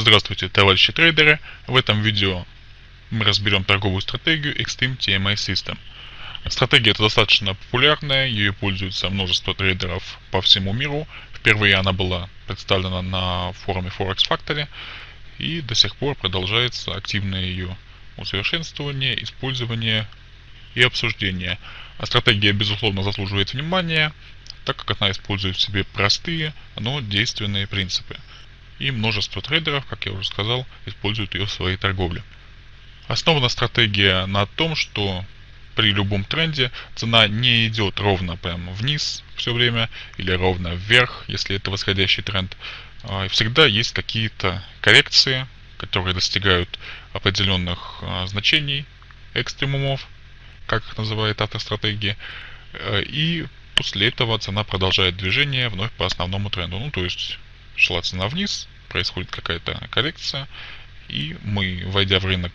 Здравствуйте, товарищи трейдеры! В этом видео мы разберем торговую стратегию Extreme TMA System. Стратегия эта достаточно популярная, ее пользуется множество трейдеров по всему миру. Впервые она была представлена на форуме Forex Factory и до сих пор продолжается активное ее усовершенствование, использование и обсуждение. А стратегия, безусловно, заслуживает внимания, так как она использует в себе простые, но действенные принципы и множество трейдеров, как я уже сказал, используют ее в своей торговле. Основана стратегия на том, что при любом тренде цена не идет ровно прямо вниз все время или ровно вверх, если это восходящий тренд. А, всегда есть какие-то коррекции, которые достигают определенных а, значений, экстремумов, как их называет автор стратегии, э, и после этого цена продолжает движение вновь по основному тренду. Ну, то есть шла цена вниз, происходит какая-то коррекция, и мы, войдя в рынок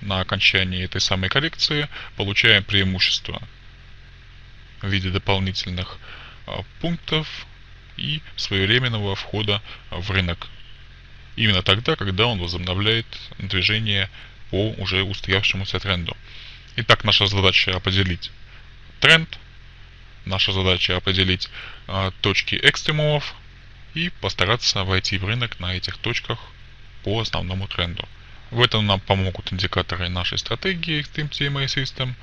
на окончании этой самой коррекции, получаем преимущество в виде дополнительных а, пунктов и своевременного входа в рынок. Именно тогда, когда он возобновляет движение по уже устоявшемуся тренду. Итак, наша задача определить тренд, наша задача определить э, точки экстремумов, и постараться войти в рынок на этих точках по основному тренду. В этом нам помогут индикаторы нашей стратегии Extreme TMA System.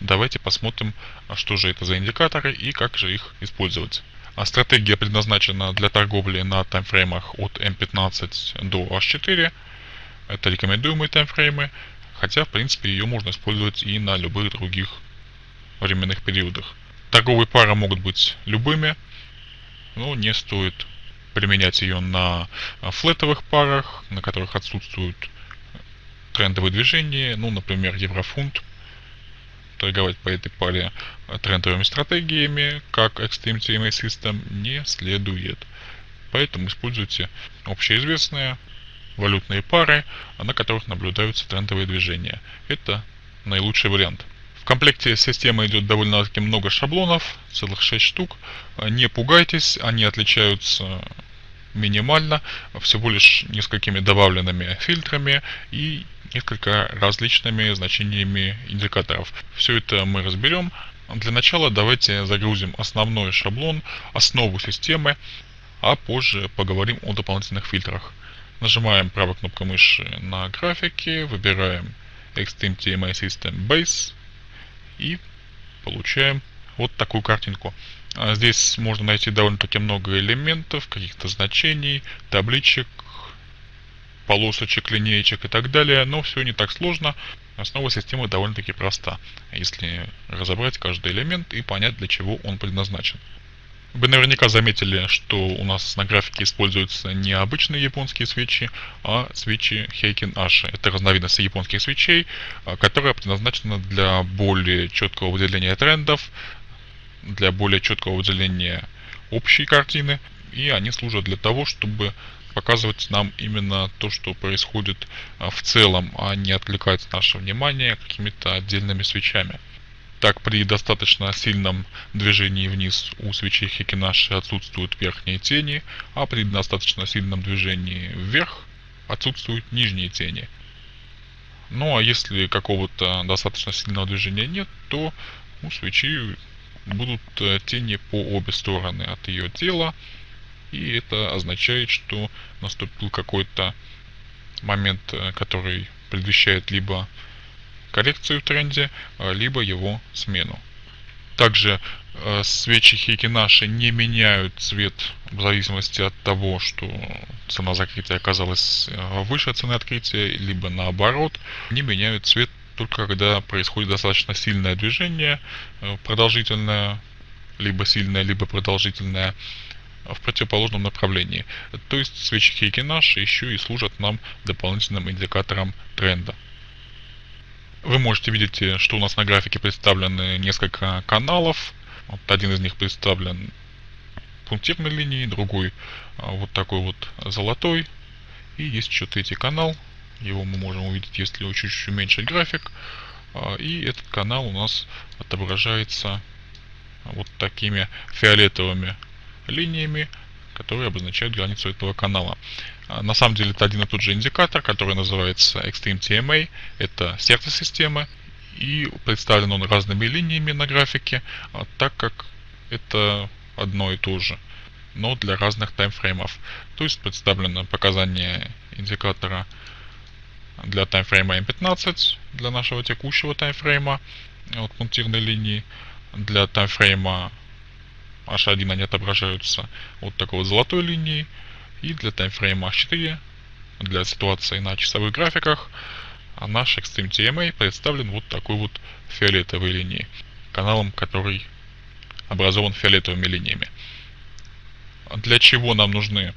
Давайте посмотрим, что же это за индикаторы и как же их использовать. А стратегия предназначена для торговли на таймфреймах от M15 до H4. Это рекомендуемые таймфреймы, хотя в принципе ее можно использовать и на любых других временных периодах. Торговые пары могут быть любыми, но не стоит применять ее на а, флетовых парах, на которых отсутствуют трендовые движения, ну, например, еврофунт, торговать по этой паре а, трендовыми стратегиями, как Extreme TMA System, не следует. Поэтому используйте общеизвестные валютные пары, на которых наблюдаются трендовые движения. Это наилучший вариант. В комплекте системы идет довольно-таки много шаблонов, целых 6 штук. Не пугайтесь, они отличаются минимально, всего лишь несколькими добавленными фильтрами и несколько различными значениями индикаторов. Все это мы разберем. Для начала давайте загрузим основной шаблон, основу системы, а позже поговорим о дополнительных фильтрах. Нажимаем правой кнопкой мыши на графике, выбираем Extreme TMI System Base и получаем вот такую картинку. А здесь можно найти довольно-таки много элементов, каких-то значений, табличек, полосочек, линеечек и так далее, но все не так сложно. Основа системы довольно-таки проста, если разобрать каждый элемент и понять, для чего он предназначен. Вы наверняка заметили, что у нас на графике используются не обычные японские свечи, а свечи Heiken Ashi. Это разновидность японских свечей, а, которая предназначена для более четкого выделения трендов, для более четкого выделения общей картины, и они служат для того, чтобы показывать нам именно то, что происходит а, в целом, а не отвлекать наше внимание какими-то отдельными свечами. Так, при достаточно сильном движении вниз у свечей Хикинаши отсутствуют верхние тени, а при достаточно сильном движении вверх отсутствуют нижние тени. Ну а если какого-то достаточно сильного движения нет, то у свечи будут э, тени по обе стороны от ее тела. И это означает, что наступил какой-то момент, э, который предвещает либо коррекцию в тренде, э, либо его смену. Также свечи Хейкинаши не меняют цвет в зависимости от того, что цена закрытия оказалась выше цены открытия, либо наоборот, не меняют цвет только когда происходит достаточно сильное движение, э, продолжительное, либо сильное, либо продолжительное, в противоположном направлении. То есть свечи Хейкинаш еще и служат нам дополнительным индикатором тренда. Вы можете видеть, э, что у нас на графике представлены несколько каналов. Вот один из них представлен пунктирной линией, другой а, вот такой вот золотой. И есть еще третий канал, его мы можем увидеть, если чуть-чуть уменьшить график. А, и этот канал у нас отображается вот такими фиолетовыми линиями, которые обозначают границу этого канала. А, на самом деле это один и тот же индикатор, который называется Extreme TMA. Это сердце системы. И представлен он разными линиями на графике, а, так как это одно и то же, но для разных таймфреймов. То есть представлено показание индикатора для таймфрейма M15, для нашего текущего таймфрейма, вот пунктирной линии, для таймфрейма H1 они отображаются вот такой вот золотой линией, и для таймфрейма H4, для ситуации на часовых графиках, а наш Extreme TMA представлен вот такой вот фиолетовой линией, каналом, который образован фиолетовыми линиями. Для чего нам нужны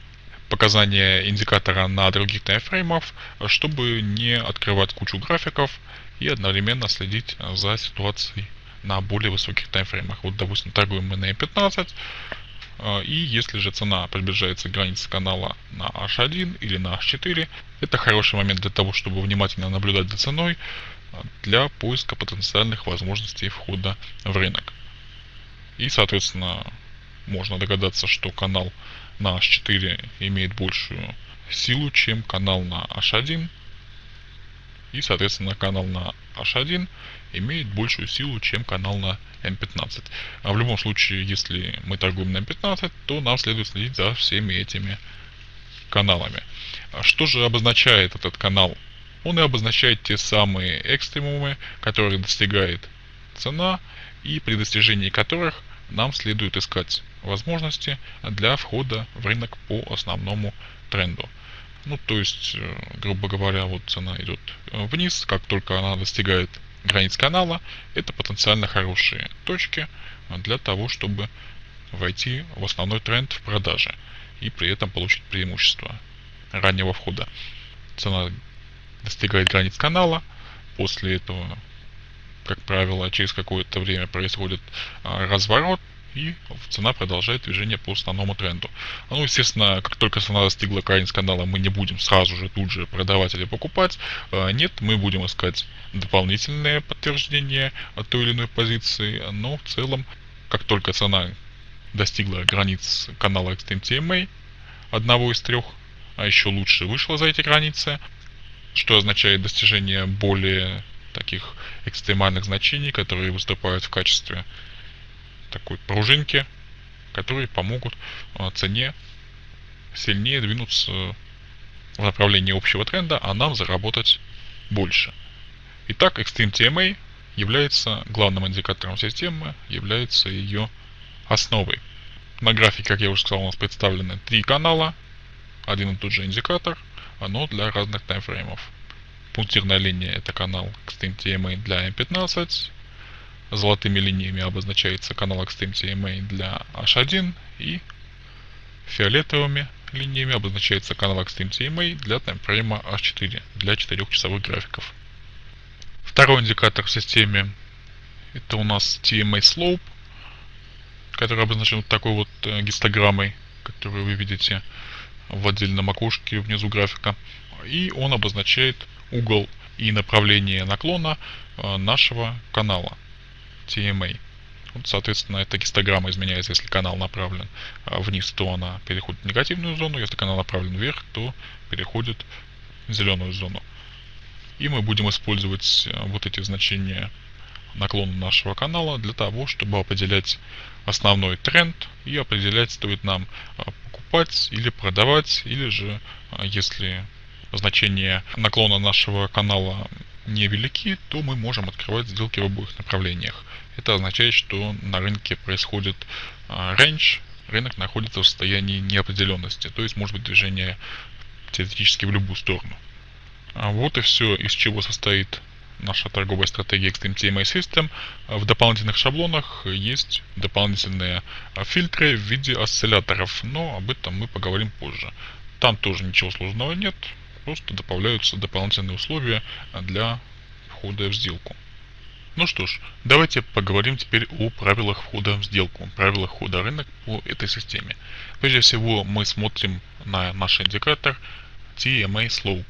показания индикатора на других таймфреймов, чтобы не открывать кучу графиков и одновременно следить за ситуацией на более высоких таймфреймах. Вот, допустим, торгуем мы на M15, а, и если же цена приближается к границе канала на H1 или на H4, это хороший момент для того, чтобы внимательно наблюдать за ценой а, для поиска потенциальных возможностей входа в рынок. И, соответственно, можно догадаться, что канал на H4 имеет большую силу, чем канал на H1. И, соответственно, канал на H1 имеет большую силу, чем канал на M15. А в любом случае, если мы торгуем на M15, то нам следует следить за всеми этими каналами. А что же обозначает этот канал? Он и обозначает те самые экстремумы, которые достигает цена и при достижении которых нам следует искать возможности для входа в рынок по основному тренду. Ну, то есть, э, грубо говоря, вот цена идет э, вниз, как только она достигает границ канала, это потенциально хорошие точки для того, чтобы войти в основной тренд в продаже и при этом получить преимущество раннего входа. Цена достигает границ канала, после этого, как правило, через какое-то время происходит а, разворот, и цена продолжает движение по основному тренду. Ну, естественно, как только цена достигла границ канала, мы не будем сразу же тут же продавать или покупать. А, нет, мы будем искать дополнительные подтверждения от той или иной позиции, но в целом, как только цена достигла границ канала Extreme TMA, одного из трех, а еще лучше вышла за эти границы, что означает достижение более таких экстремальных значений, которые выступают в качестве такой пружинки, которые помогут а, цене сильнее двинуться в направлении общего тренда, а нам заработать больше. Итак, Extreme TMA является главным индикатором системы, является ее основой. На графике, как я уже сказал, у нас представлены три канала, один и тот же индикатор, но для разных таймфреймов. Пунктирная линия это канал Extreme TMA для M15, золотыми линиями обозначается канал Extreme TMA для H1 и фиолетовыми линиями обозначается канал Extreme TMA для таймфрейма H4 для 4-часовых графиков. Второй индикатор в системе это у нас TMA Slope, который обозначен вот такой вот э, гистограммой, которую вы видите в отдельном окошке внизу графика. И он обозначает угол и направление наклона э, нашего канала. TMA. Вот, соответственно, эта гистограмма изменяется, если канал направлен а, вниз, то она переходит в негативную зону, если канал направлен вверх, то переходит в зеленую зону. И мы будем использовать а, вот эти значения наклона нашего канала для того, чтобы определять основной тренд и определять, стоит нам а, покупать или продавать, или же, если значение наклона нашего канала невелики, то мы можем открывать сделки в обоих направлениях. Это означает, что на рынке происходит рейндж, рынок находится в состоянии неопределенности, то есть может быть движение теоретически в любую сторону. А вот и все, из чего состоит наша торговая стратегия Extreme TMA System. В дополнительных шаблонах есть дополнительные фильтры в виде осцилляторов, но об этом мы поговорим позже. Там тоже ничего сложного нет, просто добавляются дополнительные условия для входа в сделку. Ну что ж, давайте поговорим теперь о правилах входа в сделку, правилах входа рынок по этой системе. Прежде всего мы смотрим на наш индикатор TMA Slope.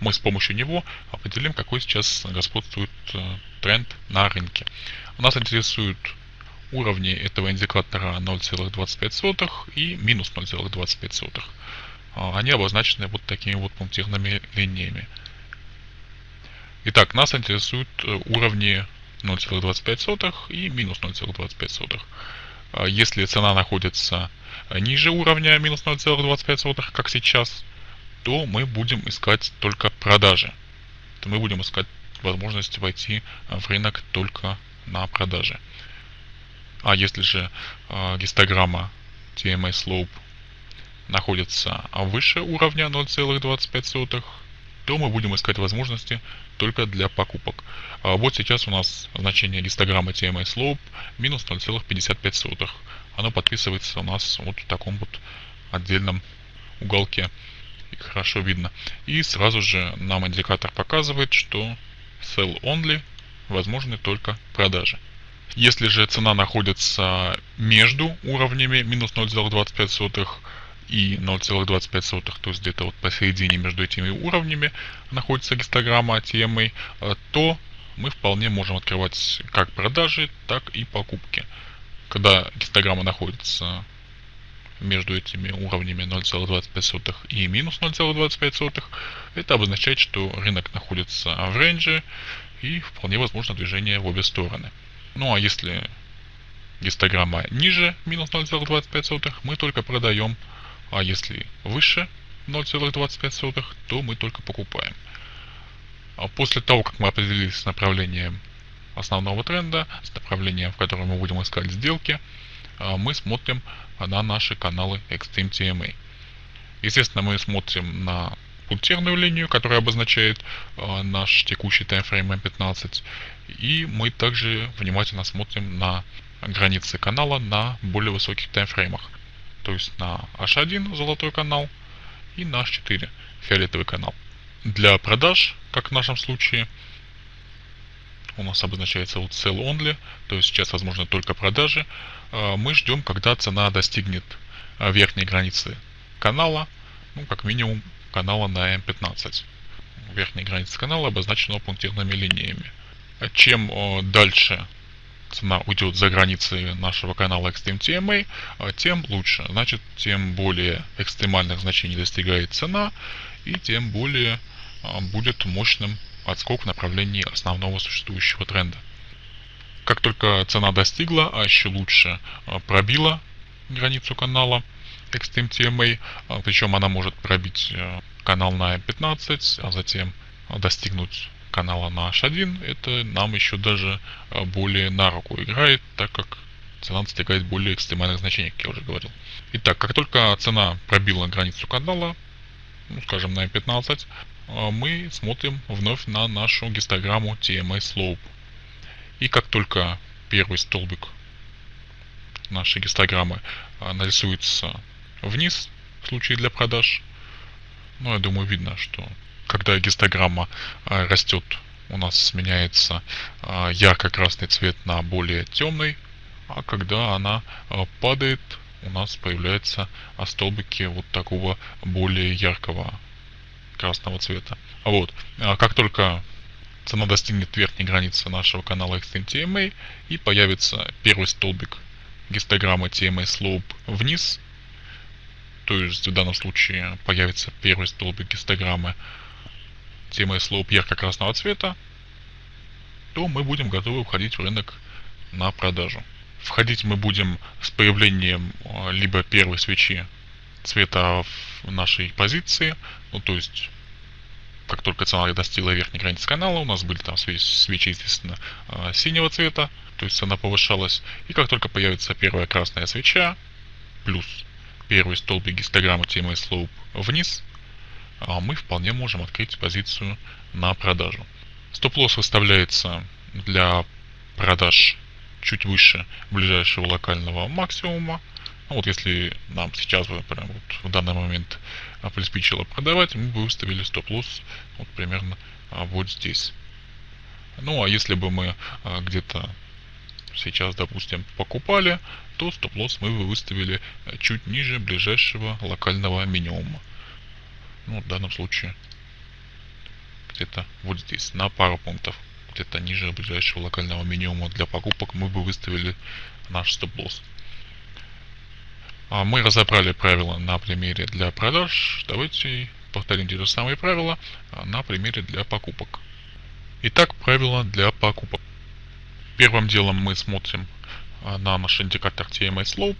Мы с помощью него определим, какой сейчас господствует э, тренд на рынке. Нас интересует уровни этого индикатора 0,25 и минус 0,25. А, они обозначены вот такими вот пунктирными линиями. Итак, нас интересуют э, уровни 0,25 и минус 0,25. А, если цена находится ниже уровня минус 0,25, как сейчас, то мы будем искать только продажи. То мы будем искать возможность войти в рынок только на продаже. А если же э, гистограмма TMA Slope находится выше уровня 0,25, то мы будем искать возможности только для покупок. А вот сейчас у нас значение гистограммы TMA Slope минус 0,55. Оно подписывается у нас вот в таком вот отдельном уголке. Их хорошо видно. И сразу же нам индикатор показывает, что sell only возможны только продажи. Если же цена находится между уровнями минус 0,25 и 0,25, то есть где-то вот посередине между этими уровнями находится гистограмма TMA, э, то мы вполне можем открывать как продажи, так и покупки. Когда гистограмма находится между этими уровнями 0,25 и минус 0,25, это обозначает, что рынок находится в рейнже и вполне возможно движение в обе стороны. Ну а если гистограмма ниже минус 0,25, мы только продаем, а если выше 0,25, то мы только покупаем. А после того, как мы определились с направлением основного тренда, с направлением, в котором мы будем искать сделки, а, мы смотрим на наши каналы Extreme TMA. Естественно, мы смотрим на пунктирную линию, которая обозначает э, наш текущий таймфрейм M15. И мы также внимательно смотрим на границы канала на более высоких таймфреймах. То есть на H1 золотой канал и на H4 фиолетовый канал. Для продаж, как в нашем случае, у нас обозначается вот sell only, то есть сейчас возможно только продажи. Э, мы ждем, когда цена достигнет э, верхней границы канала, ну, как минимум канала на M15. Верхняя граница канала обозначена пунктирными линиями. Чем дальше цена уйдет за границы нашего канала Extreme TMA, тем лучше. Значит, тем более экстремальных значений достигает цена, и тем более а, будет мощным отскок в направлении основного существующего тренда. Как только цена достигла, а еще лучше а, пробила границу канала, Extreme TMA, а, причем она может пробить канал на 15, а затем достигнуть канала на H1, это нам еще даже э, более на руку играет, так как цена достигает более экстремальных значений, как я уже говорил. Итак, как только цена пробила границу канала, ну, скажем на 15, э, мы смотрим вновь на нашу гистограмму TMA Slope. И как только первый столбик нашей гистограммы нарисуется вниз в случае для продаж. Ну, я думаю, видно, что когда гистограмма а, растет, у нас сменяется а, ярко-красный цвет на более темный, а когда она а, падает, у нас появляются столбики вот такого более яркого красного цвета. Вот. Как только цена достигнет верхней границы нашего канала Extreme TMA и появится первый столбик гистограммы TMA Slope вниз, то есть в данном случае появится первый столбик гистограммы темы слоуп ярко-красного цвета, то мы будем готовы входить в рынок на продажу. Входить мы будем с появлением а, либо первой свечи цвета в нашей позиции, ну то есть как только цена достигла верхней границы канала, у нас были там свечи, естественно, а, синего цвета, то есть цена повышалась. И как только появится первая красная свеча, плюс первый столбик гистограммы TMA Slope вниз, мы вполне можем открыть позицию на продажу. Стоп-лосс выставляется для продаж чуть выше ближайшего локального максимума. Ну, вот если нам сейчас прям вот в данный момент приспичило продавать, мы бы выставили стоп-лосс вот примерно а, вот здесь. Ну а если бы мы а, где-то сейчас, допустим, покупали, то стоп-лосс мы бы выставили э, чуть ниже ближайшего локального минимума. Ну, в данном случае где-то вот здесь, на пару пунктов. где-то ниже ближайшего локального минимума для покупок мы бы выставили наш стоп-лосс. А мы разобрали правила на примере для продаж. Давайте повторим те же самые правила а, на примере для покупок. Итак, правила для покупок. Первым делом мы смотрим а, на наш индикатор TMA Slope.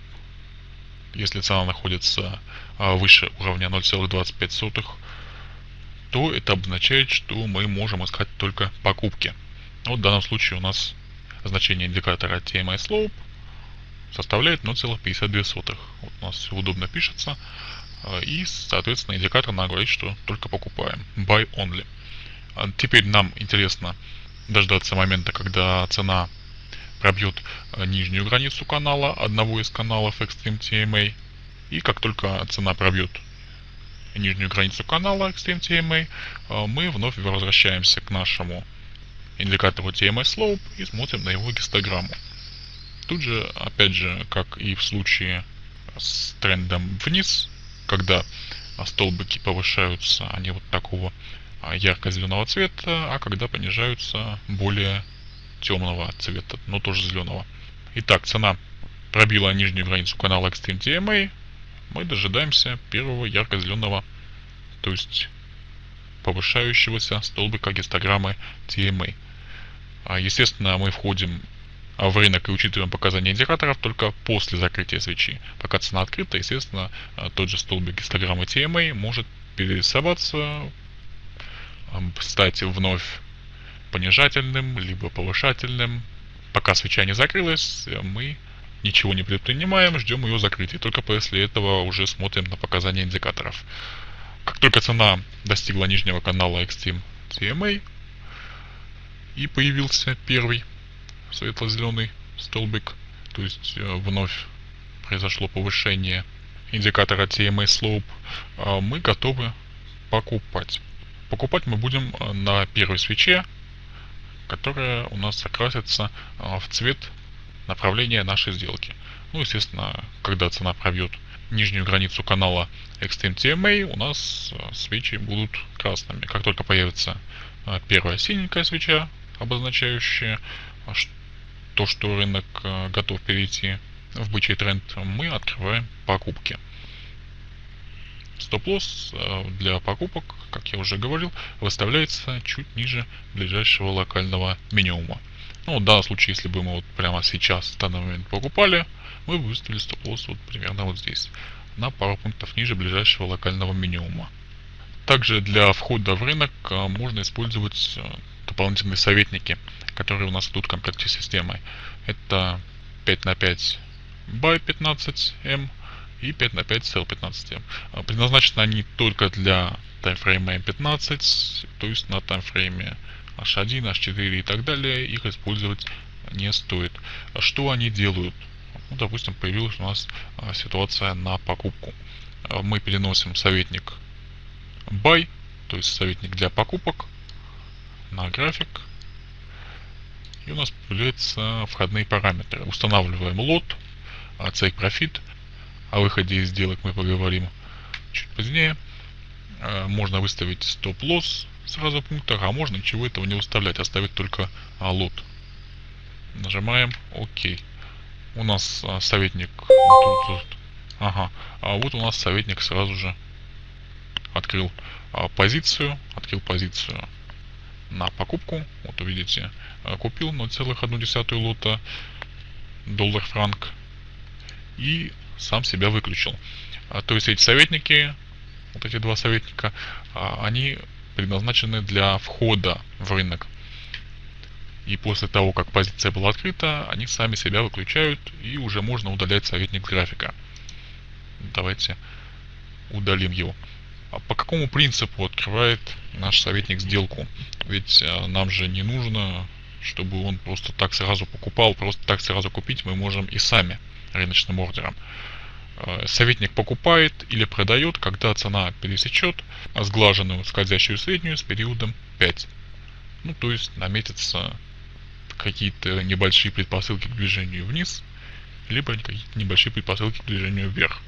Если цена находится выше уровня 0,25, то это обозначает, что мы можем искать только покупки. Вот в данном случае у нас значение индикатора TMI Slope составляет 0,52. Вот у нас все удобно пишется. А, и, соответственно, индикатор нам говорит, что только покупаем. Buy only. А теперь нам интересно дождаться момента, когда цена пробьет а, нижнюю границу канала, одного из каналов Extreme TMA. И как только цена пробьет нижнюю границу канала Extreme TMA, мы вновь возвращаемся к нашему индикатору TMA Slope и смотрим на его гистограмму. Тут же, опять же, как и в случае с трендом вниз, когда столбики повышаются, они вот такого а, ярко-зеленого цвета, а когда понижаются более темного цвета, но тоже зеленого. Итак, цена пробила нижнюю границу канала Extreme TMA, мы дожидаемся первого ярко-зеленого, то есть повышающегося столбика гистограммы TMA. А, естественно, мы входим а в рынок и учитываем показания индикаторов только после закрытия свечи. Пока цена открыта, естественно, а, тот же столбик гистограммы TMA может перерисоваться, стать вновь понижательным, либо повышательным. Пока свеча не закрылась, мы ничего не предпринимаем, ждем ее закрытия. Только после этого уже смотрим на показания индикаторов. Как только цена достигла нижнего канала Extreme TMA и появился первый светло-зеленый столбик, то есть э, вновь произошло повышение индикатора TMA Slope, а мы готовы покупать. Покупать мы будем э, на первой свече, которая у нас окрасится э, в цвет направления нашей сделки. Ну, естественно, когда цена пробьет нижнюю границу канала Extreme TMA, у нас свечи будут красными. Как только появится первая синенькая свеча, обозначающая, то, что рынок э, готов перейти в бычий тренд, мы открываем покупки. Стоп-лосс э, для покупок, как я уже говорил, выставляется чуть ниже ближайшего локального минимума. Ну, в данном случае, если бы мы вот прямо сейчас, в данный момент покупали, мы бы выставили стоп-лосс вот примерно вот здесь, на пару пунктов ниже ближайшего локального минимума. Также для входа в рынок э, можно использовать дополнительные советники, которые у нас идут в комплекте системы. Это 5 на 5 by 15M и 5 на 5 cell 15M. А, предназначены они только для таймфрейма M15, то есть на таймфрейме H1, H4 и так далее их использовать не стоит. А что они делают? Ну, допустим, появилась у нас а, ситуация на покупку. Мы переносим советник buy, то есть советник для покупок, на график. И у нас появляются входные параметры. Устанавливаем лот, take profit. О выходе из сделок мы поговорим чуть позднее. А, можно выставить стоп-лосс сразу в пунктах, а можно ничего этого не выставлять, оставить только а, лот. Нажимаем ОК. У нас а, советник. Ага. А вот у нас советник сразу же открыл позицию, открыл позицию на покупку. Вот увидите, э, купил 0,1 лота доллар-франк и сам себя выключил. А, то есть эти советники, вот эти два советника, а, они предназначены для входа в рынок. И после того, как позиция была открыта, они сами себя выключают и уже можно удалять советник графика. Давайте удалим его. А по какому принципу открывает наш советник сделку? Ведь а, нам же не нужно, чтобы он просто так сразу покупал, просто так сразу купить мы можем и сами рыночным ордером. А, советник покупает или продает, когда цена пересечет сглаженную скользящую среднюю с периодом 5. Ну, то есть наметятся какие-то небольшие предпосылки к движению вниз, либо какие-то небольшие предпосылки к движению вверх.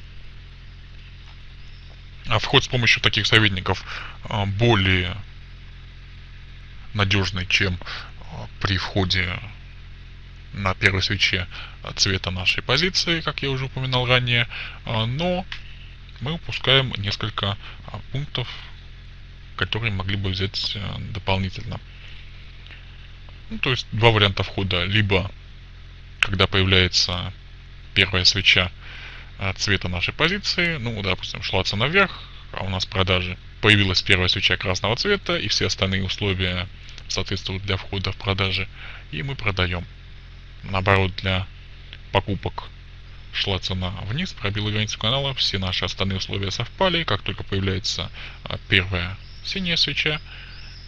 А вход с помощью таких советников более надежный, чем при входе на первой свече цвета нашей позиции, как я уже упоминал ранее, но мы упускаем несколько пунктов, которые могли бы взять дополнительно. Ну, то есть два варианта входа. Либо когда появляется первая свеча цвета нашей позиции, ну, допустим, шла цена вверх, а у нас продажи, появилась первая свеча красного цвета, и все остальные условия соответствуют для входа в продажи, и мы продаем. Наоборот, для покупок шла цена вниз, пробила границу канала, все наши остальные условия совпали, как только появляется а, первая синяя свеча,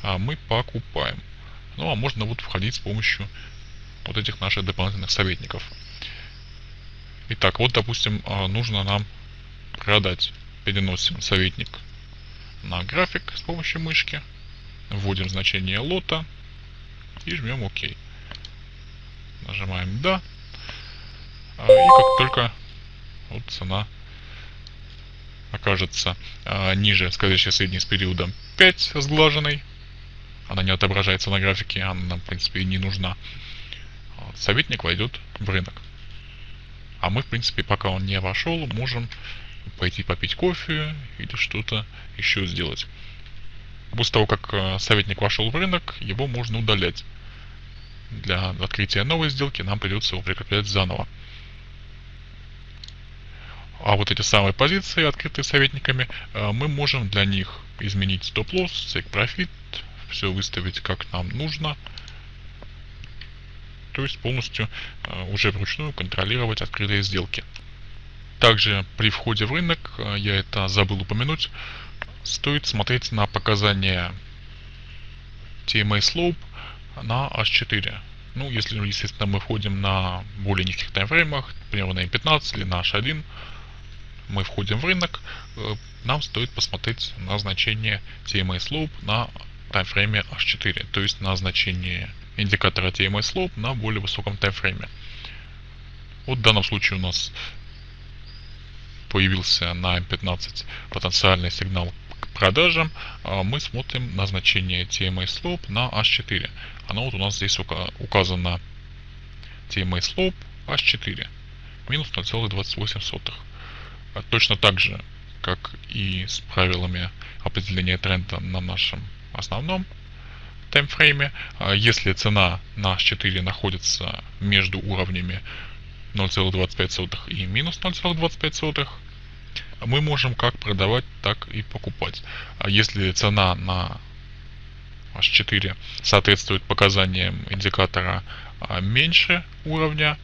а, мы покупаем. Ну а можно вот входить с помощью вот этих наших дополнительных советников. Итак, вот допустим а, нужно нам продать. Переносим советник на график с помощью мышки. Вводим значение лота и жмем ОК. Нажимаем да. А, и как только вот цена окажется а, ниже скользящей средней с периодом 5 сглаженной, она не отображается на графике, она нам в принципе и не нужна, советник войдет в рынок. А мы, в принципе, пока он не вошел, можем пойти попить кофе или что-то еще сделать. После того, как советник вошел в рынок, его можно удалять. Для открытия новой сделки нам придется его прикреплять заново. А вот эти самые позиции, открытые советниками, э, мы можем для них изменить стоп-лосс, take profit, все выставить как нам нужно. То есть полностью э, уже вручную контролировать открытые сделки. Также при входе в рынок, э, я это забыл упомянуть, стоит смотреть на показания TMA Slope на H4. Ну, если, естественно, мы входим на более низких таймфреймах, например, на M15 или на H1, мы входим в рынок, э, нам стоит посмотреть на значение TMA Slope на таймфрейме H4, то есть на значение индикатора TMA Slope на более высоком таймфрейме. Вот в данном случае у нас появился на M15 потенциальный сигнал продажам, а мы смотрим на значение TMA Slope на H4. Оно вот у нас здесь указано TMA Slope H4 минус 0,28. А точно так же, как и с правилами определения тренда на нашем основном таймфрейме. А если цена на H4 находится между уровнями 0,25 и минус 0,25, мы можем как продавать, так и покупать. А если цена на H4 соответствует показаниям индикатора а, меньше уровня,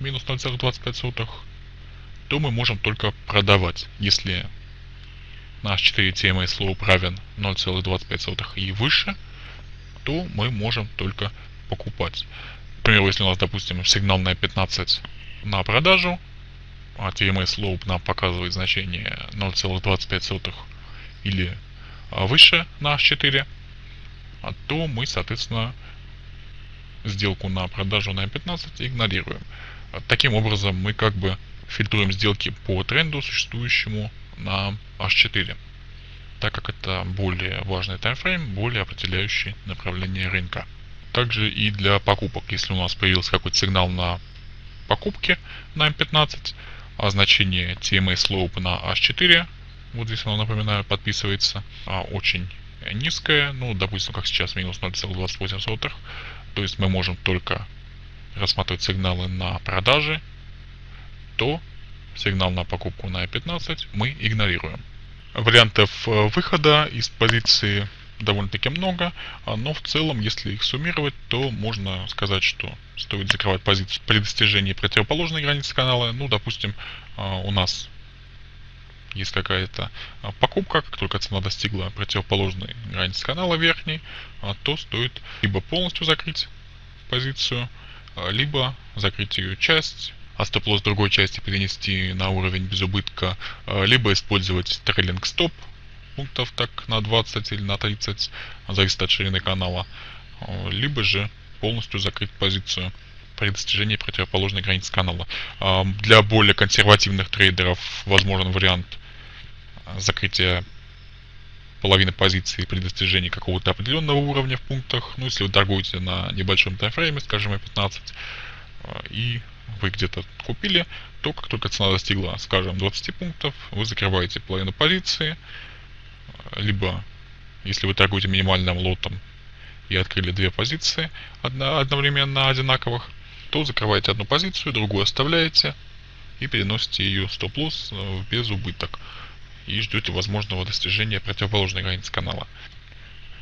минус 0,25, то мы можем только продавать. Если наш 4 TMA slope равен 0,25 и выше, то мы можем только покупать. Например, если у нас, допустим, сигнал на 15 на продажу, а TMA slope нам показывает значение 0,25 или а, выше на H4, а то мы, соответственно, сделку на продажу на 15 игнорируем. Таким образом, мы как бы фильтруем сделки по тренду, существующему на H4, так как это более важный таймфрейм, более определяющий направление рынка. Также и для покупок, если у нас появился какой-то сигнал на покупки на M15, а значение TMA Slope на H4, вот здесь оно, напоминаю, подписывается, а очень низкое, ну, допустим, как сейчас, минус 0,28, то есть мы можем только рассматривать сигналы на продажи, то сигнал на покупку на E15 мы игнорируем. Вариантов э, выхода из позиции довольно-таки много, а, но в целом, если их суммировать, то можно сказать, что стоит закрывать позицию при достижении противоположной границы канала. Ну, допустим, а, у нас есть какая-то а, покупка, как только цена достигла противоположной границы канала верхней, то стоит либо полностью закрыть позицию, либо закрыть ее часть, а стоп-лосс другой части перенести на уровень без убытка, либо использовать трейлинг стоп пунктов так на 20 или на 30, зависит от ширины канала, а, либо же полностью закрыть позицию при достижении противоположной границы канала. А, для более консервативных трейдеров возможен вариант закрытия половины позиции при достижении какого-то определенного уровня в пунктах. Ну, если вы торгуете на небольшом таймфрейме, скажем, 15, э, и вы где-то купили, то как только цена достигла, скажем, 20 пунктов, вы закрываете половину позиции, либо если вы торгуете минимальным лотом и открыли две позиции одновременно одинаковых, то закрываете одну позицию, другую оставляете и переносите ее стоп-лосс в безубыток и ждете возможного достижения противоположной границы канала.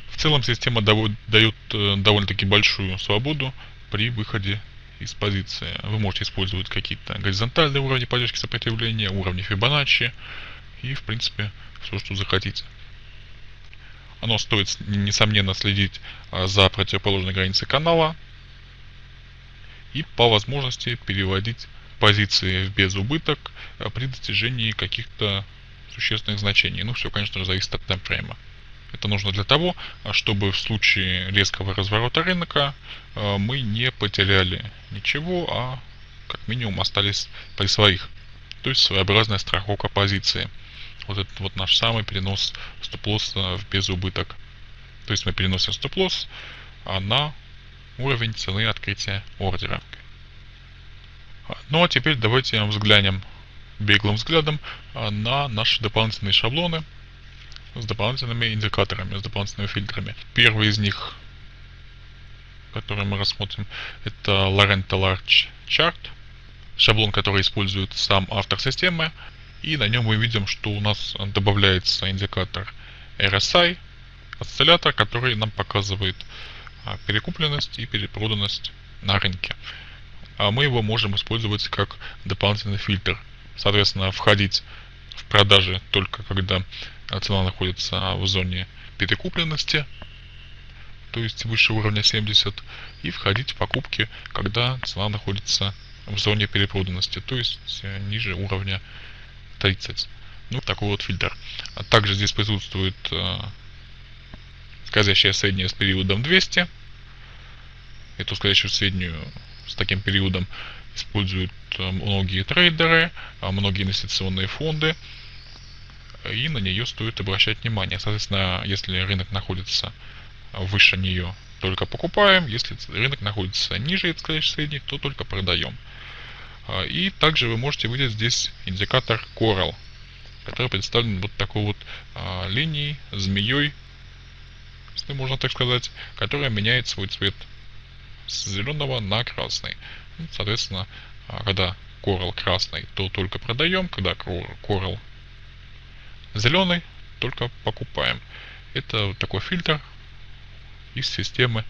В целом система дает э, довольно-таки большую свободу при выходе из позиции. Вы можете использовать какие-то горизонтальные уровни поддержки сопротивления, уровни Фибоначчи и, в принципе, все, что захотите. Оно стоит, несомненно, следить а, за противоположной границей канала и по возможности переводить позиции в безубыток а, при достижении каких-то существенных значений. Ну, все, конечно зависит от таймфрейма. Это нужно для того, чтобы в случае резкого разворота рынка мы не потеряли ничего, а как минимум остались при своих. То есть своеобразная страховка позиции. Вот этот вот наш самый перенос стоп-лосса в безубыток. То есть мы переносим стоп-лосс а на уровень цены открытия ордера. Ну а теперь давайте взглянем беглым взглядом а, на наши дополнительные шаблоны с дополнительными индикаторами, с дополнительными фильтрами. Первый из них, который мы рассмотрим, это Lorento Large Chart, шаблон, который использует сам автор системы. И на нем мы видим, что у нас добавляется индикатор RSI, осциллятор, который нам показывает а, перекупленность и перепроданность на рынке. А мы его можем использовать как дополнительный фильтр соответственно, входить в продажи только когда цена находится в зоне перекупленности, то есть выше уровня 70, и входить в покупки, когда цена находится в зоне перепроданности, то есть ниже уровня 30. Ну, такой вот фильтр. А также здесь присутствует э, скользящая средняя с периодом 200. Эту скользящую среднюю с таким периодом используют э, многие трейдеры, а многие инвестиционные фонды, и на нее стоит обращать внимание. Соответственно, если рынок находится выше нее, только покупаем, если рынок находится ниже этой средней, то только продаем. А, и также вы можете видеть здесь индикатор Coral, который представлен вот такой вот а, линией, змеей, если можно так сказать, которая меняет свой цвет с зеленого на красный. Ну, соответственно, а, когда Coral красный, то только продаем, когда Coral зеленый, только покупаем. Это такой фильтр из системы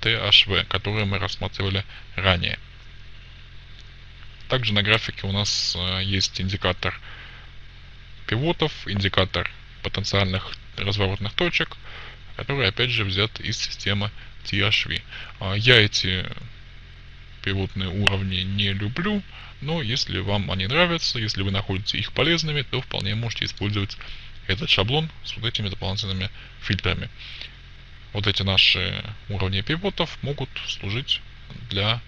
THV, который мы рассматривали ранее. Также на графике у нас а, есть индикатор пивотов, индикатор потенциальных разворотных точек, который опять же взят из системы THV. А, я эти пивотные уровни не люблю, но если вам они нравятся, если вы находите их полезными, то вполне можете использовать этот шаблон с вот этими дополнительными фильтрами. Вот эти наши уровни пивотов могут служить для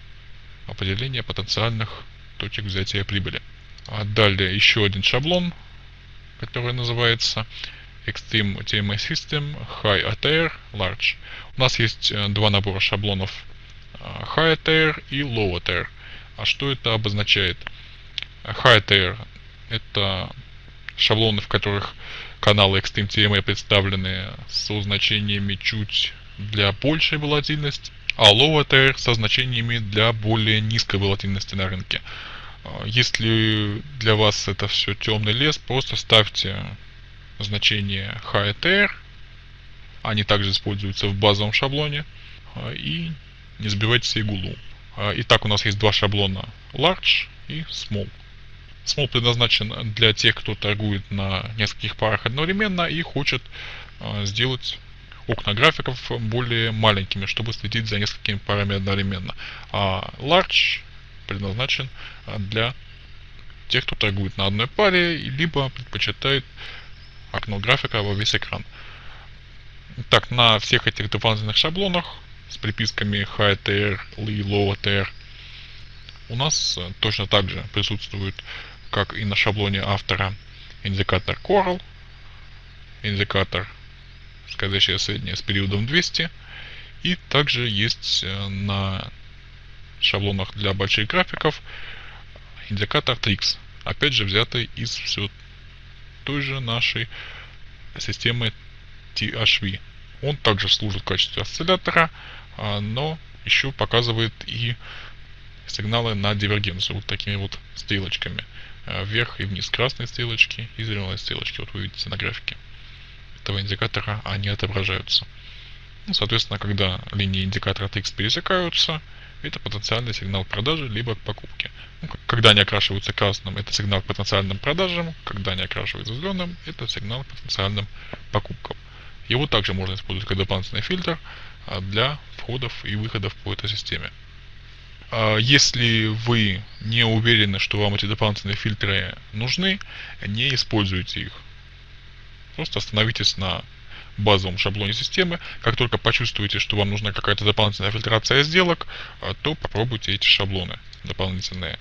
определения потенциальных точек взятия прибыли. А далее еще один шаблон, который называется Extreme TMA System High ATR Large. У нас есть э, два набора шаблонов high tier и low tier. А что это обозначает? High tier это шаблоны, в которых каналы XTMTMA представлены со значениями чуть для большей волатильности, а low tier со значениями для более низкой волатильности на рынке. А, если для вас это все темный лес, просто ставьте значение high tier, они также используются в базовом шаблоне, а, и не забивайте себе голову. А, итак, у нас есть два шаблона Large и Small. Small предназначен для тех, кто торгует на нескольких парах одновременно и хочет сделать окна графиков более маленькими, чтобы следить за несколькими парами одновременно. А Large предназначен а, для тех, кто торгует на одной паре, либо предпочитает окно графика во весь экран. Так, на всех этих дополнительных шаблонах с приписками HTR и LowTR у нас э, точно так же присутствует, как и на шаблоне автора, индикатор Coral, индикатор скользящая средняя с периодом 200. И также есть э, на шаблонах для больших графиков индикатор Trix. Опять же взятый из все той же нашей системы THV. Он также служит в качестве осциллятора, а, но еще показывает и сигналы на дивергенцию вот такими вот стрелочками. А, вверх и вниз красные стрелочки и зеленые стрелочки. Вот вы видите на графике этого индикатора они отображаются. Соответственно, когда линии индикатора TX пересекаются, это потенциальный сигнал продажи либо к покупке. Ну, когда они окрашиваются красным, это сигнал потенциальным продажам. Когда они окрашиваются зеленым, это сигнал потенциальным покупкам. Его также можно использовать как дополнительный фильтр а, для входов и выходов по этой системе. А, если вы не уверены, что вам эти дополнительные фильтры нужны, не используйте их. Просто остановитесь на базовом шаблоне системы. Как только почувствуете, что вам нужна какая-то дополнительная фильтрация сделок, а, то попробуйте эти шаблоны дополнительные.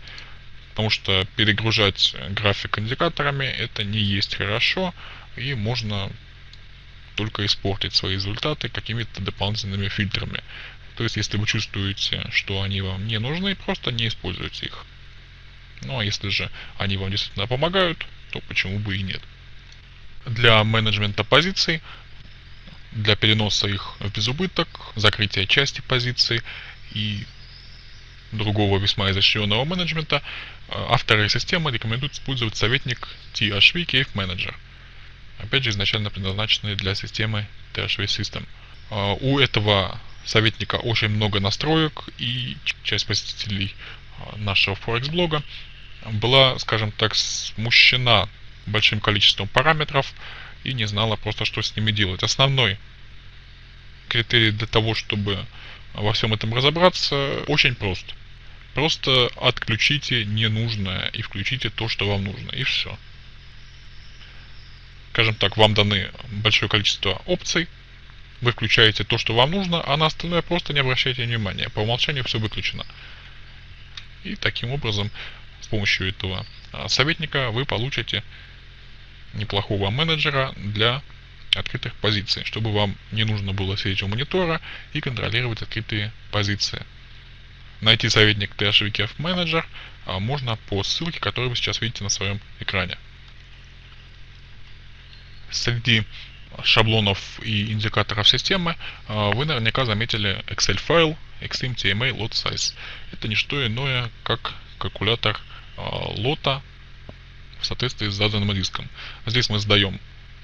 Потому что перегружать график индикаторами это не есть хорошо и можно только испортить свои результаты какими-то дополнительными фильтрами. То есть, если вы чувствуете, что они вам не нужны, просто не используйте их. Ну а если же они вам действительно помогают, то почему бы и нет. Для менеджмента позиций для переноса их в безубыток, закрытия части позиций и другого весьма изощренного менеджмента, э, авторы системы рекомендуют использовать советник THV Cave Manager. Опять же, изначально предназначенный для системы THV System. Э, у этого советника очень много настроек, и часть посетителей э, нашего Forex блога была, скажем так, смущена большим количеством параметров, и не знала просто, что с ними делать. Основной критерий для того, чтобы во всем этом разобраться, очень прост. Просто отключите ненужное и включите то, что вам нужно, и все. Скажем так, вам даны большое количество опций, вы включаете то, что вам нужно, а на остальное просто не обращайте внимания. По умолчанию все выключено. И таким образом, с помощью этого а, советника вы получите неплохого менеджера для открытых позиций, чтобы вам не нужно было сидеть у монитора и контролировать открытые позиции. Найти советник THVKF Manager а, можно по ссылке, которую вы сейчас видите на своем экране. Среди шаблонов и индикаторов системы а, вы наверняка заметили Excel файл XMTMA lot size. Это не что иное, как калькулятор лота в соответствии с заданным риском. Здесь мы задаем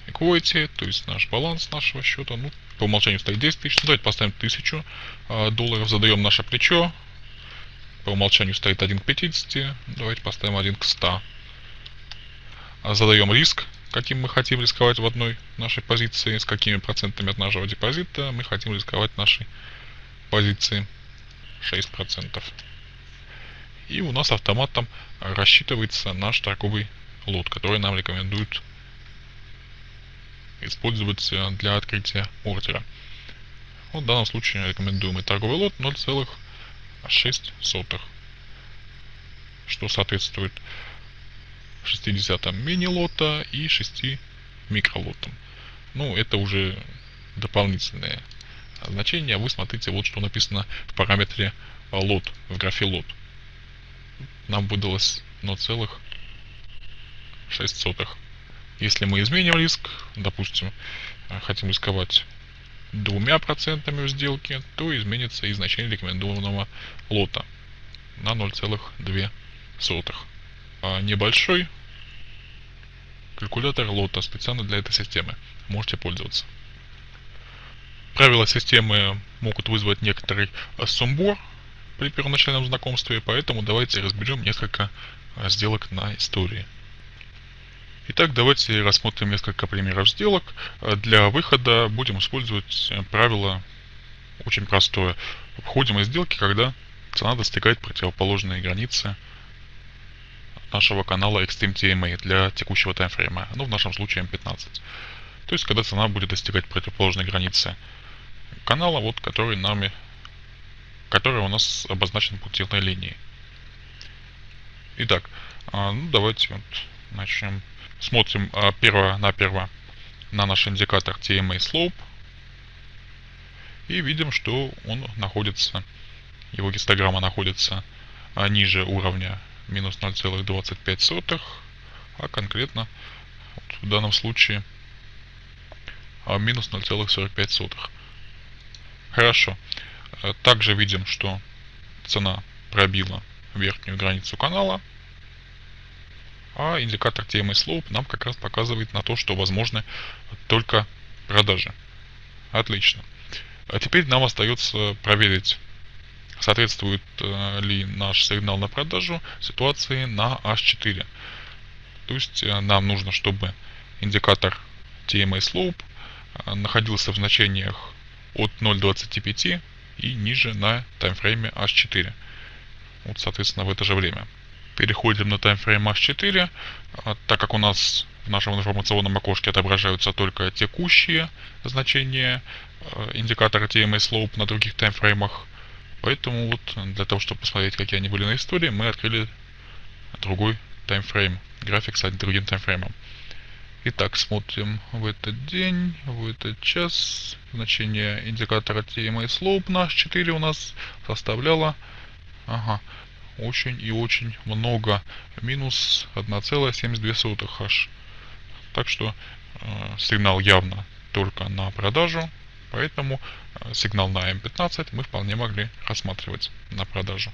equity, то есть наш баланс нашего счета. Ну, по умолчанию стоит 10 тысяч. Давайте поставим 1000 а, долларов, задаем наше плечо. По умолчанию стоит 1 к 50. Давайте поставим 1 к 100. А, задаем риск, каким мы хотим рисковать в одной нашей позиции, с какими процентами от нашего депозита мы хотим рисковать нашей позиции 6%. И у нас автоматом рассчитывается наш торговый лот, который нам рекомендуют использовать э, для открытия ордера. Вот в данном случае рекомендуемый торговый лот 0,6, что соответствует 60 мини-лота и 6 микролотам. Ну, это уже дополнительные значения. Вы смотрите, вот что написано в параметре лот, в графе лот. Нам выдалось 0,6 сотых. Если мы изменим риск, допустим, э, хотим рисковать двумя процентами в сделке, то изменится и значение рекомендованного лота на 0,2. А небольшой калькулятор лота специально для этой системы. Можете пользоваться. Правила системы могут вызвать некоторый сумбур при первоначальном знакомстве, поэтому давайте разберем несколько э, сделок на истории. Итак, давайте рассмотрим несколько примеров сделок. Для выхода будем использовать правило очень простое. Входим из сделки, когда цена достигает противоположной границы нашего канала Extreme TMA для текущего таймфрейма. Ну, в нашем случае M15. То есть, когда цена будет достигать противоположной границы канала, вот, который нами, который у нас обозначен пунктирной линией. Итак, а, ну, давайте вот начнем Смотрим а, перво на наш индикатор TMA Slope. И видим, что он находится, его гистограмма находится а, ниже уровня минус 0,25, а конкретно вот в данном случае а, минус 0,45. Хорошо. Э, также видим, что цена пробила верхнюю границу канала, а индикатор TMA Slope нам как раз показывает на то, что возможны только продажи. Отлично. А теперь нам остается проверить, соответствует э, ли наш сигнал на продажу ситуации на H4. То есть э, нам нужно, чтобы индикатор TMA Slope э, находился в значениях от 0.25 и ниже на таймфрейме H4. Вот, соответственно, в это же время. Переходим на таймфрейм H4, а, так как у нас в нашем информационном окошке отображаются только текущие значения а, индикатора TMA Slope на других таймфреймах. Поэтому вот для того, чтобы посмотреть, какие они были на истории, мы открыли другой таймфрейм, график с другим таймфреймом. Итак, смотрим в этот день, в этот час. Значение индикатора TMA Slope наш 4 у нас составляло ага, очень и очень много. Минус 1,72 h. Так что э, сигнал явно только на продажу. Поэтому э, сигнал на M15 мы вполне могли рассматривать на продажу.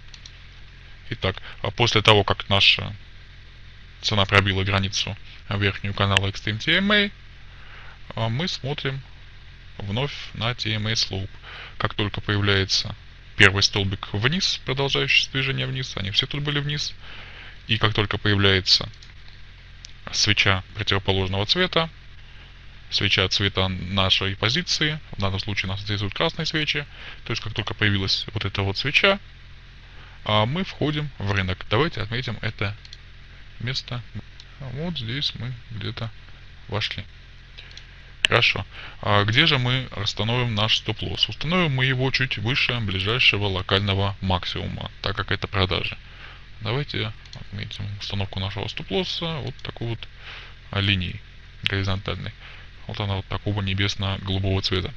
Итак, а после того, как наша цена пробила границу верхнюю канала Extreme TMA, а мы смотрим вновь на TMA Slope. Как только появляется первый столбик вниз, продолжающий движение вниз, они все тут были вниз. И как только появляется свеча противоположного цвета, свеча цвета нашей позиции, в данном случае нас интересуют красные свечи, то есть как только появилась вот эта вот свеча, а мы входим в рынок. Давайте отметим это место. Вот здесь мы где-то вошли. Хорошо. А где же мы расстановим наш стоп-лосс? Установим мы его чуть выше ближайшего локального максимума, так как это продажи. Давайте отметим установку нашего стоп-лосса вот такой вот линии горизонтальной. Вот она вот такого небесно-голубого цвета.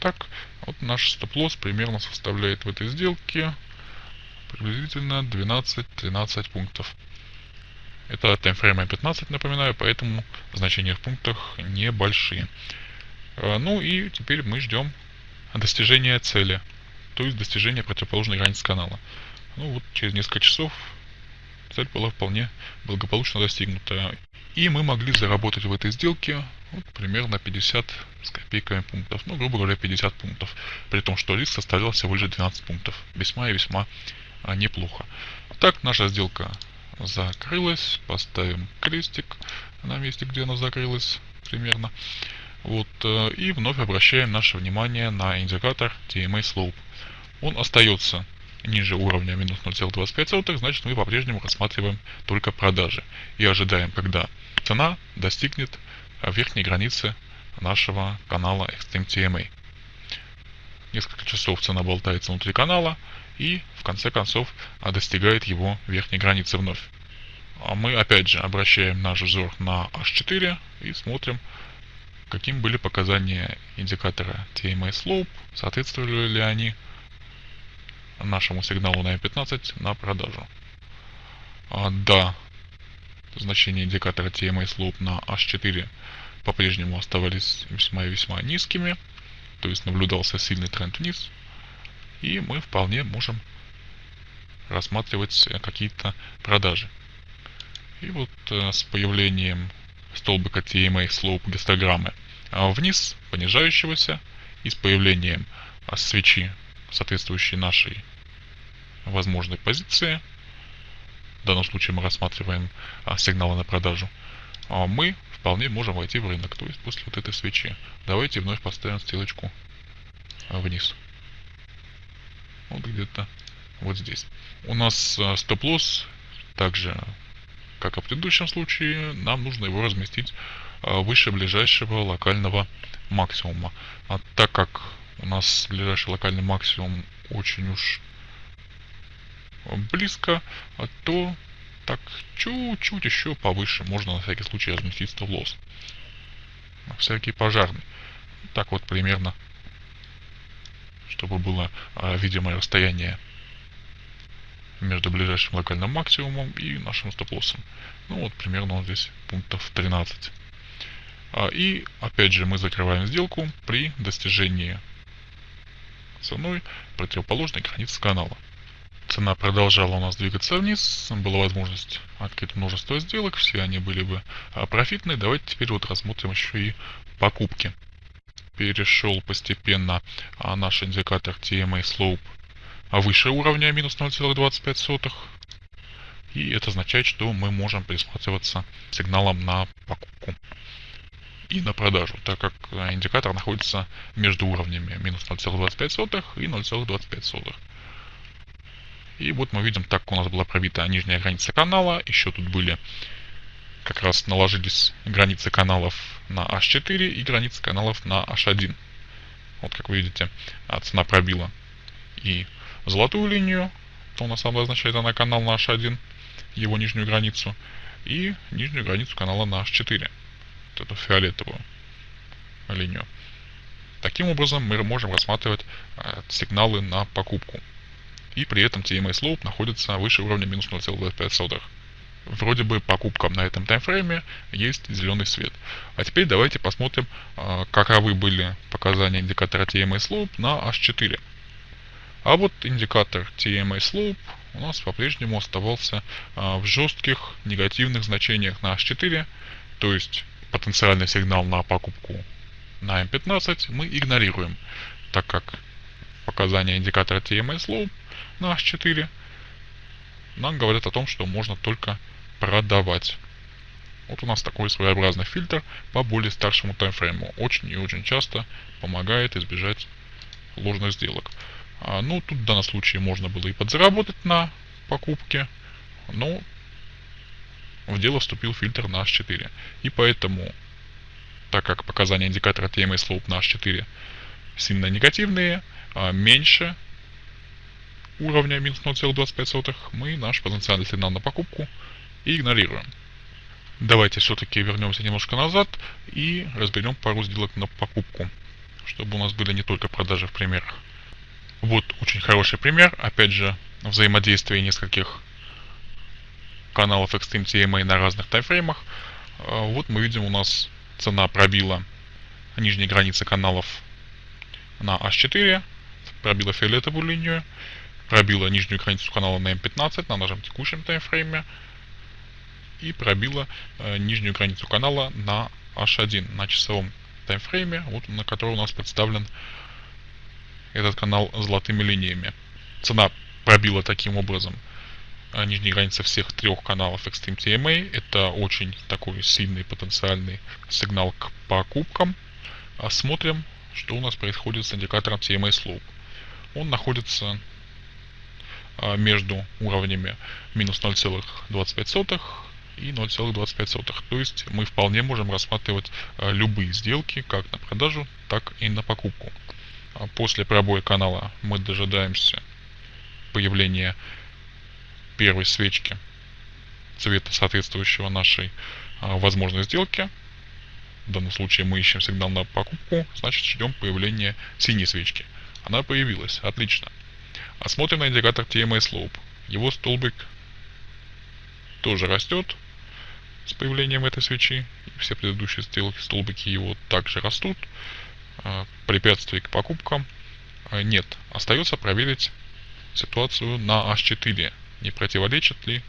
Так, вот наш стоп-лосс примерно составляет в этой сделке приблизительно 12-13 пунктов. Это таймфрейм 15, напоминаю, поэтому значения в пунктах небольшие. А, ну и теперь мы ждем достижения цели, то есть достижения противоположной границы канала. Ну вот через несколько часов цель была вполне благополучно достигнута. И мы могли заработать в этой сделке вот, примерно 50 с копейками пунктов. Ну, грубо говоря, 50 пунктов. При том, что риск составлял всего лишь 12 пунктов. Весьма и весьма а, неплохо. Так, наша сделка закрылась. Поставим крестик на месте, где она закрылась примерно. Вот, э, и вновь обращаем наше внимание на индикатор TMA Slope. Он остается ниже уровня минус 0,25, значит мы по-прежнему рассматриваем только продажи. И ожидаем, когда цена достигнет верхней границы нашего канала Extreme TMA. Несколько часов цена болтается внутри канала, и в конце концов достигает его верхней границы вновь. А мы опять же обращаем наш взор на H4 и смотрим, каким были показания индикатора TMA Slope, соответствовали ли они нашему сигналу на M15 на продажу. А, да, значения индикатора TMA Slope на H4 по-прежнему оставались весьма и весьма низкими, то есть наблюдался сильный тренд вниз, и мы вполне можем рассматривать какие-то продажи. И вот э, с появлением столбика TMA Slope гистограммы а вниз понижающегося и с появлением а, свечи, соответствующей нашей возможной позиции, в данном случае мы рассматриваем а, сигналы на продажу, мы вполне можем войти в рынок, то есть после вот этой свечи. Давайте вновь поставим стрелочку а, вниз вот где-то вот здесь. У нас э, стоп-лосс также, как и в предыдущем случае, нам нужно его разместить э, выше ближайшего локального максимума. А так как у нас ближайший локальный максимум очень уж близко, то так чуть-чуть еще повыше можно на всякий случай разместить стоп-лосс. На всякий пожарный. Так вот примерно чтобы было а, видимое расстояние между ближайшим локальным максимумом и нашим стоп-лоссом. Ну вот примерно он здесь пунктов 13. А, и опять же мы закрываем сделку при достижении ценой противоположной границы канала. Цена продолжала у нас двигаться вниз, была возможность открыть множество сделок, все они были бы а, профитные. Давайте теперь вот рассмотрим еще и покупки. Перешел постепенно а, наш индикатор TMA Slope выше уровня минус 0,25. И это означает, что мы можем присматриваться сигналом на покупку и на продажу, так как э, индикатор находится между уровнями минус 0,25 и 0,25. И вот мы видим, так у нас была пробита нижняя граница канала, еще тут были как раз наложились границы каналов на H4 и границы каналов на H1. Вот как вы видите, а, цена пробила и золотую линию, то у нас обозначает она канал на H1, его нижнюю границу, и нижнюю границу канала на H4 вот эту фиолетовую линию. Таким образом мы можем рассматривать э, сигналы на покупку. И при этом TMA slope находится выше уровня минус 0,25. Вроде бы покупкам на этом таймфрейме есть зеленый свет. А теперь давайте посмотрим, э, каковы были показания индикатора TMA slope на H4. А вот индикатор TMA slope у нас по-прежнему оставался э, в жестких негативных значениях на H4, то есть потенциальный сигнал на покупку на M15 мы игнорируем, так как показания индикатора TMS Low на H4 нам говорят о том, что можно только продавать. Вот у нас такой своеобразный фильтр по более старшему таймфрейму. Очень и очень часто помогает избежать ложных сделок. А, ну, тут в данном случае можно было и подзаработать на покупке, но в дело вступил фильтр на H4. И поэтому, так как показания индикатора TMA Slope на H4 сильно негативные, а меньше уровня минус 0,25, мы наш потенциальный сигнал на покупку игнорируем. Давайте все-таки вернемся немножко назад и разберем пару сделок на покупку, чтобы у нас были не только продажи в примерах. Вот очень хороший пример, опять же, взаимодействие нескольких каналов Extreme TMA на разных таймфреймах. А, вот мы видим у нас цена пробила нижние границы каналов на H4, пробила фиолетовую линию, пробила нижнюю границу канала на M15 на нашем текущем таймфрейме и пробила э, нижнюю границу канала на H1 на часовом таймфрейме, вот на который у нас представлен этот канал золотыми линиями. Цена пробила таким образом а, нижней границы всех трех каналов Extreme TMA. Это очень такой сильный потенциальный сигнал к покупкам. Смотрим, что у нас происходит с индикатором TMA Slope. Он находится между уровнями минус 0,25 и 0,25. То есть мы вполне можем рассматривать любые сделки как на продажу, так и на покупку. После пробоя канала мы дожидаемся появления первой свечки цвета, соответствующего нашей а, возможной сделке. В данном случае мы ищем сигнал на покупку, значит ждем появления синей свечки. Она появилась, отлично. Осмотрим на индикатор TMA Slope. Его столбик тоже растет с появлением этой свечи. Все предыдущие столбики его также растут. А, препятствий к покупкам а, нет. Остается проверить ситуацию на H4 не противоречат ли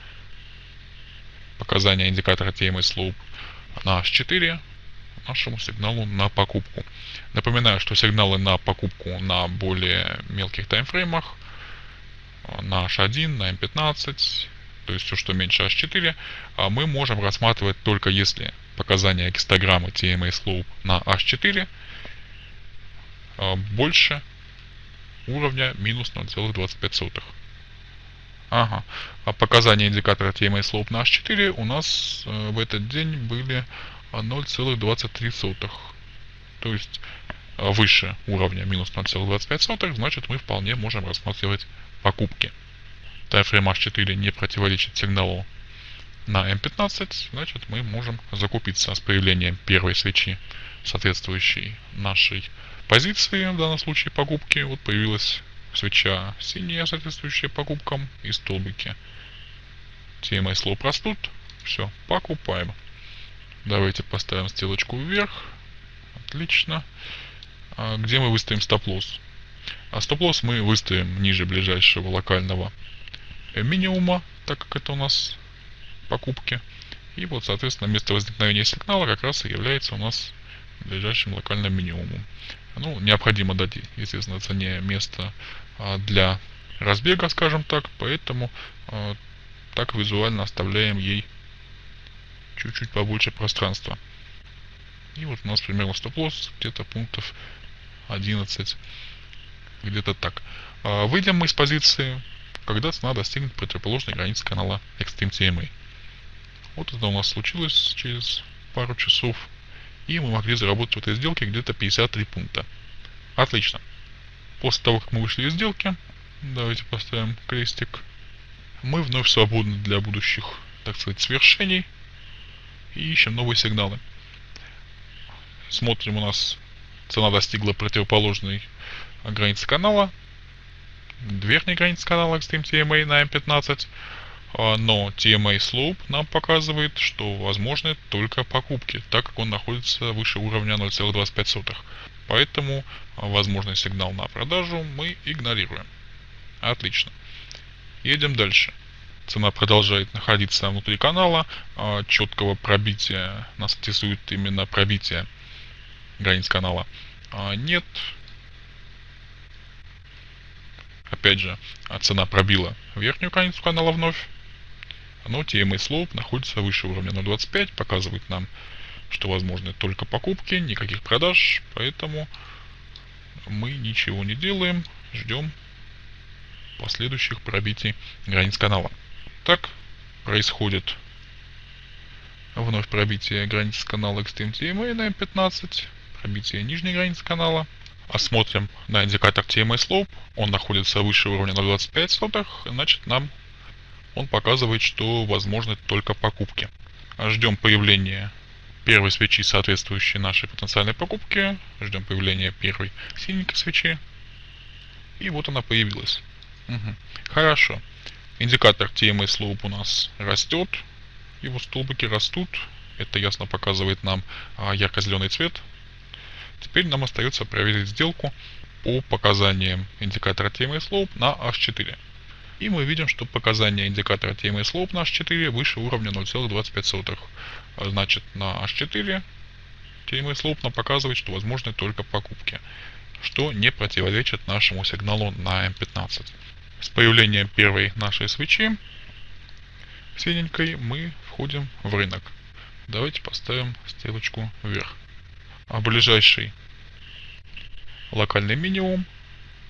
показания индикатора TMA Slope на H4 нашему сигналу на покупку. Напоминаю, что сигналы на покупку на более мелких таймфреймах, на H1, на M15, то есть все, что меньше H4, а мы можем рассматривать только если показания гистограммы TMA Slope на H4 а, больше уровня минус 0,25. Ага. А показания индикатора TMA Slope на H4 у нас э, в этот день были 0,23. То есть выше уровня минус 0,25, значит мы вполне можем рассматривать покупки. Тайфрейм H4 не противоречит сигналу на M15, значит мы можем закупиться с появлением первой свечи, соответствующей нашей позиции, в данном случае покупки, вот появилась свеча синяя, соответствующая покупкам, и столбики. TMA слоп растут, все, покупаем. Давайте поставим стрелочку вверх, отлично. А где мы выставим стоп-лосс? А стоп-лосс мы выставим ниже ближайшего локального минимума, так как это у нас покупки. И вот, соответственно, место возникновения сигнала как раз и является у нас ближайшим локальным минимумом. Ну, необходимо дать, естественно, цене место а, для разбега, скажем так, поэтому а, так визуально оставляем ей чуть-чуть побольше пространства. И вот у нас примерно стоп-лосс где-то пунктов 11, где-то так. А, выйдем мы из позиции, когда цена достигнет противоположной границы канала Extreme TMA. Вот это у нас случилось через пару часов. И мы могли заработать в этой сделке где-то 53 пункта. Отлично. После того, как мы вышли из сделки, давайте поставим крестик, мы вновь свободны для будущих, так сказать, свершений. И ищем новые сигналы. Смотрим, у нас цена достигла противоположной границы канала. Верхней границы канала Extreme TMA на M15. А, но TMA Slope нам показывает, что возможны только покупки, так как он находится выше уровня 0,25. Поэтому а, возможный сигнал на продажу мы игнорируем. Отлично. Едем дальше. Цена продолжает находиться внутри канала. А, четкого пробития нас интересует именно пробитие границ канала. Нет. Опять же, цена пробила верхнюю границу канала вновь но TMA Slope находится выше уровня 0.25, показывает нам, что возможны только покупки, никаких продаж, поэтому мы ничего не делаем, ждем последующих пробитий границ канала. Так происходит вновь пробитие границ канала Extreme TMA на M15, пробитие нижней границы канала. Осмотрим на индикатор TMA Slope, он находится выше уровня 0.25, значит нам он показывает, что возможны только покупки. Ждем появления первой свечи, соответствующей нашей потенциальной покупке. Ждем появления первой синенькой свечи. И вот она появилась. Угу. Хорошо. Индикатор TMA Slope у нас растет. Его столбики растут. Это ясно показывает нам а, ярко-зеленый цвет. Теперь нам остается проверить сделку по показаниям индикатора TMA Slope на H4. И мы видим, что показания индикатора TMA Slope на H4 выше уровня 0,25. А значит, на H4 TMA Slope нам показывает, что возможны только покупки, что не противоречит нашему сигналу на M15. С появлением первой нашей свечи синенькой мы входим в рынок. Давайте поставим стрелочку вверх. А ближайший локальный минимум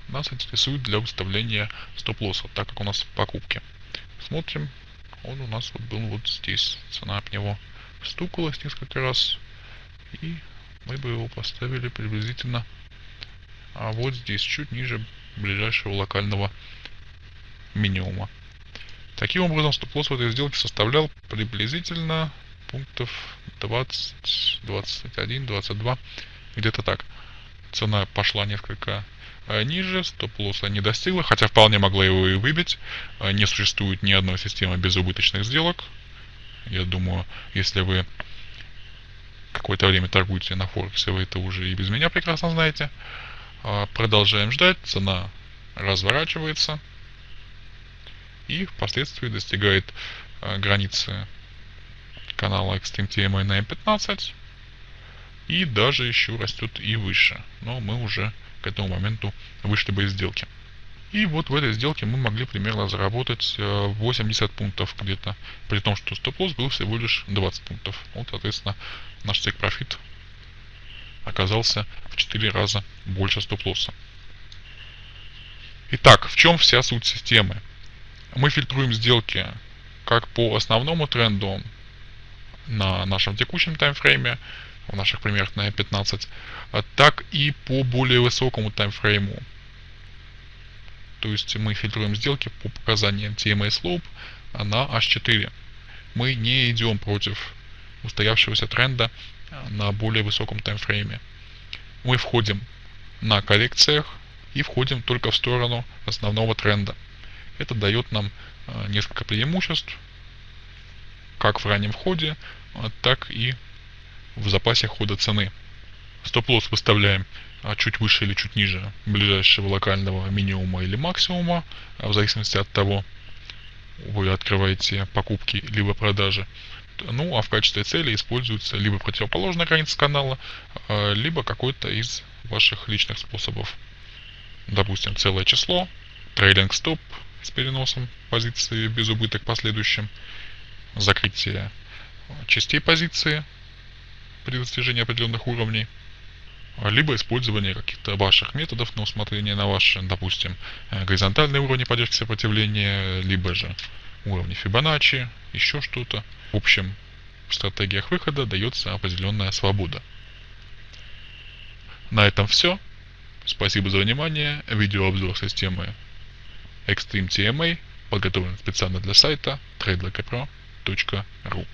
нас интересует для выставления стоп-лосса, так как у нас покупки. Смотрим, он у нас вот был вот здесь. Цена от него стукалась несколько раз. И мы бы его поставили приблизительно а вот здесь, чуть ниже ближайшего локального минимума. Таким образом, стоп-лосс в этой сделке составлял приблизительно пунктов 20, 21, 22, где-то так. Цена пошла несколько а ниже, стоп-лосса не достигла, хотя вполне могла его и выбить. А не существует ни одной системы без убыточных сделок. Я думаю, если вы какое-то время торгуете на Форексе, вы это уже и без меня прекрасно знаете. А продолжаем ждать, цена разворачивается и впоследствии достигает границы канала Extreme TMA на M15 и даже еще растет и выше. Но мы уже к этому моменту вышли бы из сделки. И вот в этой сделке мы могли примерно заработать 80 э, пунктов где-то, при том, что стоп-лосс был всего лишь 20 пунктов. Вот, соответственно, наш take профит оказался в 4 раза больше стоп-лосса. Итак, в чем вся суть системы? Мы фильтруем сделки как по основному тренду на нашем текущем таймфрейме, в наших примерах на 15, а так и по более высокому таймфрейму. То есть мы фильтруем сделки по показаниям TMA Slope на H4. Мы не идем против устоявшегося тренда на более высоком таймфрейме. Мы входим на коррекциях и входим только в сторону основного тренда. Это дает нам несколько преимуществ, как в раннем входе, так и в запасе хода цены. Стоп-лосс выставляем а, чуть выше или чуть ниже ближайшего локального минимума или максимума, в зависимости от того, вы открываете покупки либо продажи. Ну, а в качестве цели используется либо противоположная граница канала, либо какой-то из ваших личных способов. Допустим, целое число, трейлинг стоп с переносом позиции без убыток последующим, закрытие частей позиции при достижении определенных уровней, либо использование каких-то ваших методов на усмотрение на ваши, допустим, горизонтальные уровни поддержки сопротивления, либо же уровни Фибоначчи, еще что-то. В общем, в стратегиях выхода дается определенная свобода. На этом все. Спасибо за внимание. Видеообзор системы Extreme TMA подготовлен специально для сайта tradelokapro.ru